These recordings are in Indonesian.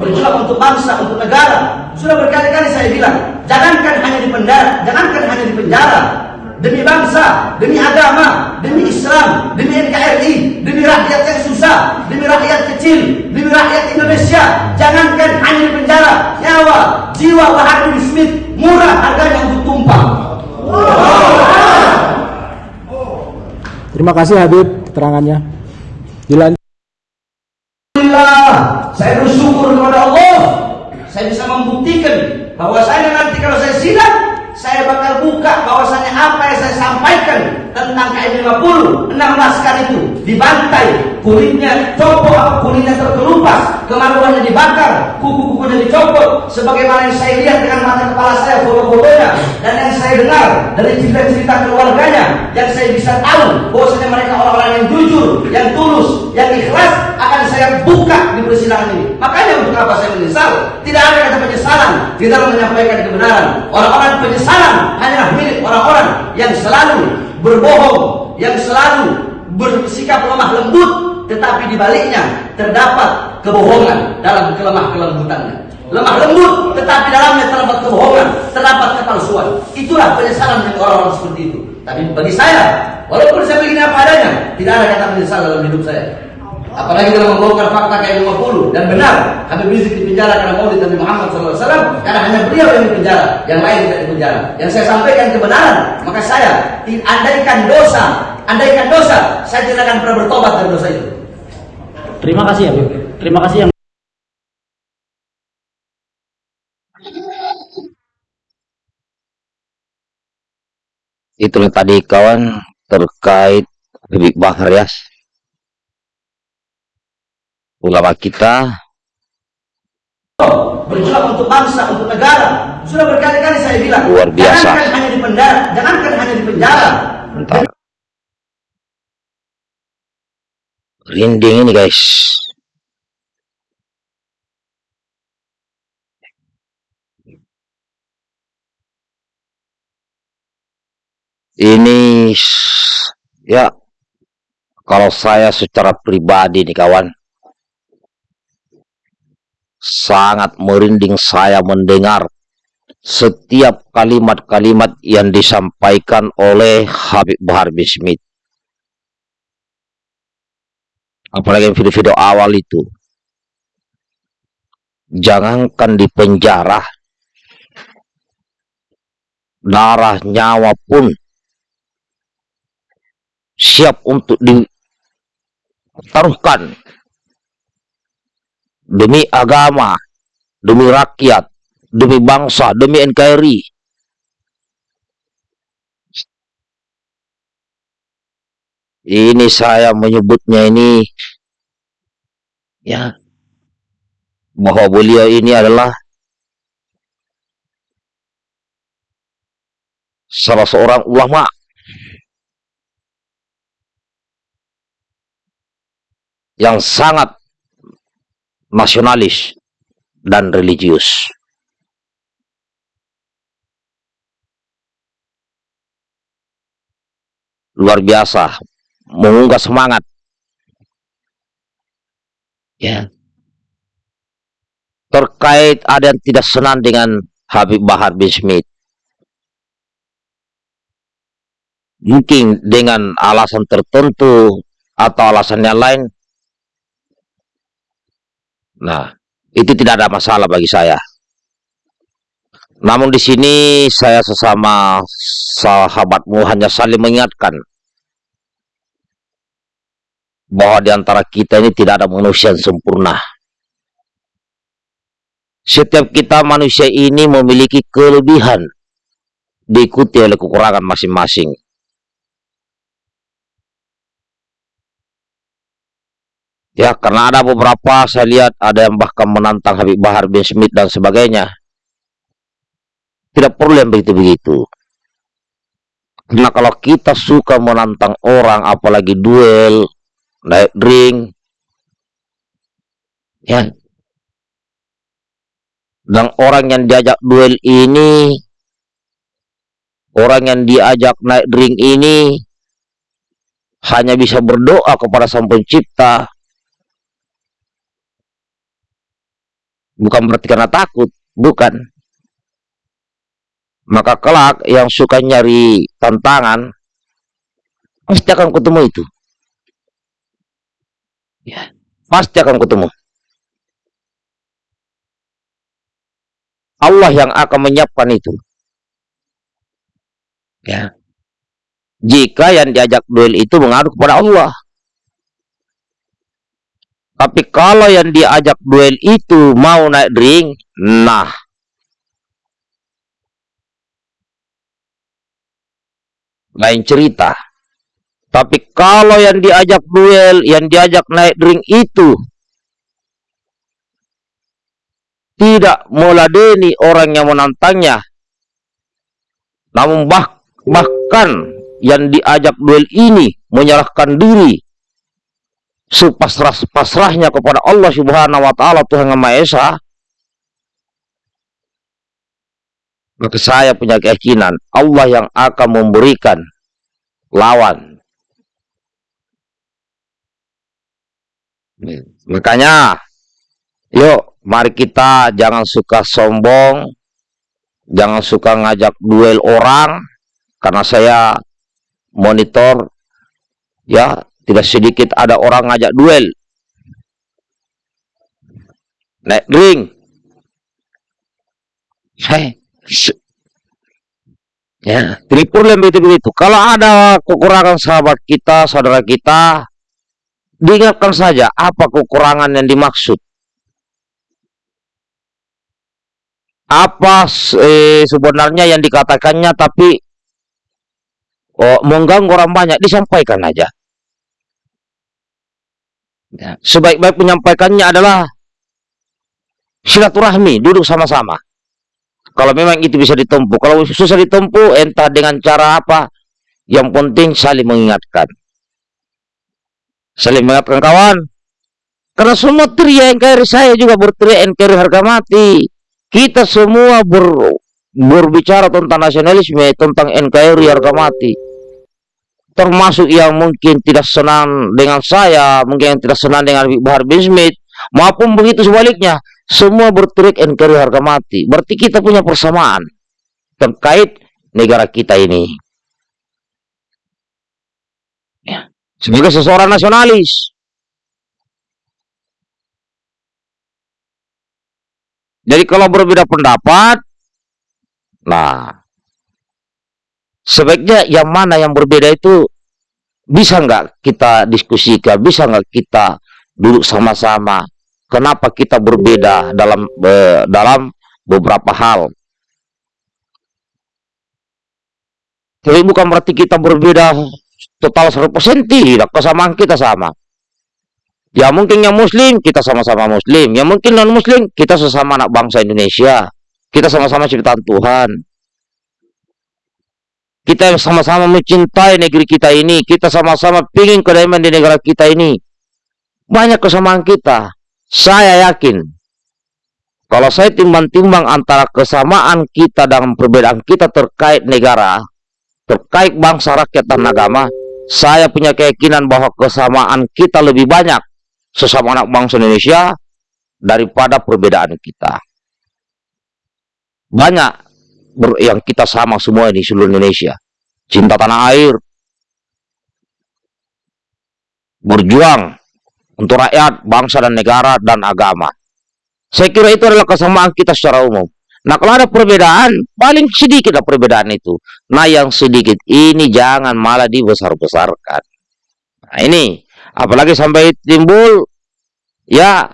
berjuang untuk bangsa, untuk negara. Sudah berkali-kali saya bilang, jangankan hanya di penjara, jangankan hanya di penjara, demi bangsa, demi agama, demi Islam, demi NKRI, demi rakyat yang susah, demi rakyat kecil, demi rakyat Indonesia. Jangankan hanya di penjara, nyawa, jiwa Bahar bin Smith murah harganya untuk tumpah. Terima kasih Habib keterangannya. Dilanjut. Saya bersyukur kepada Allah. Saya bisa membuktikan bahwa saya nanti kalau saya sidang, saya bakal buka bahwasannya apa yang saya sampaikan tentang KM 50, 6 laskar itu dibantai, kulitnya copot, kulitnya terkelupas, kemaluannya dibakar, kuku-kukunya dicopot, sebagaimana yang saya lihat dengan mata kepala saya foto-fotonya, dan yang saya dengar dari cerita-cerita keluarganya, yang saya bisa tahu bahwasanya mereka orang-orang yang jujur, yang tulus, yang ikhlas, akan saya buka ini. Makanya untuk apa saya menyesal? Tidak ada kata penyesalan di dalam menyampaikan kebenaran. Orang-orang penyesalan hanyalah milik orang-orang yang selalu berbohong, yang selalu bersikap lemah lembut, tetapi di baliknya terdapat kebohongan dalam kelemah kelembutannya. Lemah lembut, tetapi dalamnya terdapat kebohongan, terdapat kepalsuan. Itulah penyesalan dari orang-orang seperti itu. Tapi bagi saya, walaupun saya begini apa adanya, tidak ada kata menyesal dalam hidup saya. Apalagi dalam membongkar fakta kayak 50 dan benar Habib Rizik dipenjara karena Maulid Nabi Muhammad SAW karena hanya beliau yang dipenjara, yang lain tidak dipenjara. Yang saya sampaikan kebenaran, maka saya andaikan dosa, andaikan dosa, saya tidak akan pernah bertobat dari dosa itu. Terima kasih Habib. Terima kasih yang Itulah tadi kawan terkait Habib Bahar Yas. Ulama kita berjuang untuk bangsa, untuk negara. Sudah berkali-kali saya bilang, Luar biasa. jangankan hanya di penjara, jangankan hanya di penjara. Bentar. Rinding ini guys. Ini ya kalau saya secara pribadi nih kawan sangat merinding saya mendengar setiap kalimat-kalimat yang disampaikan oleh Habib Bahar bin Smith. Apalagi video-video awal itu. Jangankan di penjara, darah nyawa pun siap untuk ditaruhkan demi agama, demi rakyat, demi bangsa, demi NKRI. Ini saya menyebutnya ini ya bahwa beliau ini adalah salah seorang ulama yang sangat nasionalis dan religius. Luar biasa, mengunggah semangat. Ya. Terkait ada yang tidak senang dengan Habib Bahar bin Smith. Mungkin dengan alasan tertentu atau alasan yang lain. Nah, itu tidak ada masalah bagi saya. Namun di sini saya sesama sahabatmu hanya saling mengingatkan bahwa di antara kita ini tidak ada manusia yang sempurna. Setiap kita manusia ini memiliki kelebihan diikuti oleh kekurangan masing-masing. Ya, karena ada beberapa saya lihat ada yang bahkan menantang Habib Bahar bin Smith dan sebagainya. Tidak perlu yang begitu-begitu. Karena kalau kita suka menantang orang, apalagi duel, naik ring, ya. Dan orang yang diajak duel ini, orang yang diajak naik ring ini, hanya bisa berdoa kepada Sang Pencipta Bukan berarti karena takut, bukan. Maka kelak yang suka nyari tantangan, pasti akan ketemu itu. Ya, pasti akan ketemu. Allah yang akan menyiapkan itu. Ya. Jika yang diajak duel itu mengadu kepada Allah. Tapi kalau yang diajak duel itu mau naik ring, nah. Lain cerita. Tapi kalau yang diajak duel, yang diajak naik ring itu tidak meladeni orang yang menantangnya, namun bah bahkan yang diajak duel ini menyerahkan diri sepasrah-pasrahnya kepada Allah Subhanahu wa taala Tuhan Yang Maha Esa. Maka saya punya keyakinan Allah yang akan memberikan lawan. Makanya yuk mari kita jangan suka sombong jangan suka ngajak duel orang karena saya monitor ya tidak sedikit ada orang ngajak duel. Naik ring. Hei. Ya, tripur begitu-begitu. Kalau ada kekurangan sahabat kita, saudara kita, diingatkan saja apa kekurangan yang dimaksud. Apa eh, sebenarnya yang dikatakannya tapi oh, mengganggu orang banyak, disampaikan aja. Ya. Sebaik-baik menyampaikannya adalah silaturahmi, duduk sama-sama. Kalau memang itu bisa ditempuh, kalau susah ditempuh, entah dengan cara apa, yang penting saling mengingatkan. Saling mengingatkan kawan. Karena semua teriak NKRI saya juga berteriak NKRI harga mati. Kita semua ber, berbicara tentang nasionalisme, tentang NKRI harga mati termasuk yang mungkin tidak senang dengan saya, mungkin yang tidak senang dengan Bahar bin Smith, maupun begitu sebaliknya, semua berterik NKRI harga mati. Berarti kita punya persamaan terkait negara kita ini. Ya. Sebagai seseorang nasionalis. Jadi kalau berbeda pendapat, nah sebaiknya yang mana yang berbeda itu bisa nggak kita diskusikan, bisa nggak kita duduk sama-sama. Kenapa kita berbeda dalam be, dalam beberapa hal? Tapi bukan berarti kita berbeda total 100% tidak, kesamaan kita sama. Ya mungkin yang muslim, kita sama-sama muslim. Yang mungkin non muslim, kita sesama anak bangsa Indonesia. Kita sama-sama ciptaan Tuhan. Kita sama-sama mencintai negeri kita ini. Kita sama-sama ingin kedamaian di negara kita ini. Banyak kesamaan kita. Saya yakin. Kalau saya timbang-timbang antara kesamaan kita dan perbedaan kita terkait negara, terkait bangsa, rakyat, dan agama, saya punya keyakinan bahwa kesamaan kita lebih banyak sesama anak bangsa Indonesia daripada perbedaan kita. Banyak yang kita sama semua di seluruh Indonesia. Cinta tanah air. Berjuang untuk rakyat, bangsa dan negara dan agama. Saya kira itu adalah kesamaan kita secara umum. Nah kalau ada perbedaan, paling sedikit lah perbedaan itu. Nah yang sedikit ini jangan malah dibesar-besarkan. Nah ini, apalagi sampai timbul, ya,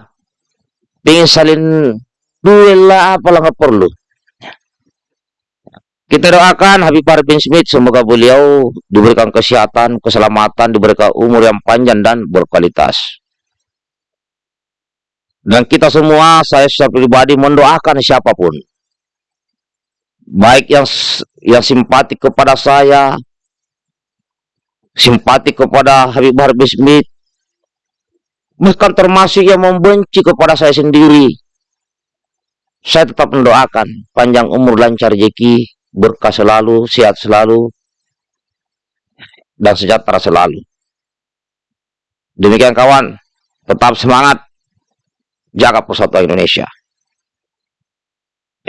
pengen saling duel lah, apalah nggak perlu. Kita doakan Habib Bahar bin Smith semoga beliau diberikan kesehatan, keselamatan, diberikan umur yang panjang dan berkualitas. Dan kita semua, saya secara pribadi mendoakan siapa pun. Baik yang yang simpati kepada saya, simpati kepada Habib Bahar bin Smith, bahkan termasuk yang membenci kepada saya sendiri. Saya tetap mendoakan panjang umur lancar rezeki, berkah selalu, sehat selalu, dan sejahtera selalu. Demikian kawan, tetap semangat, jaga persatuan Indonesia.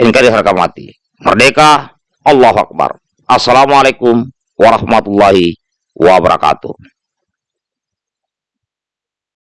NKRI harga mati. Merdeka, Allahu Akbar. Assalamualaikum warahmatullahi wabarakatuh.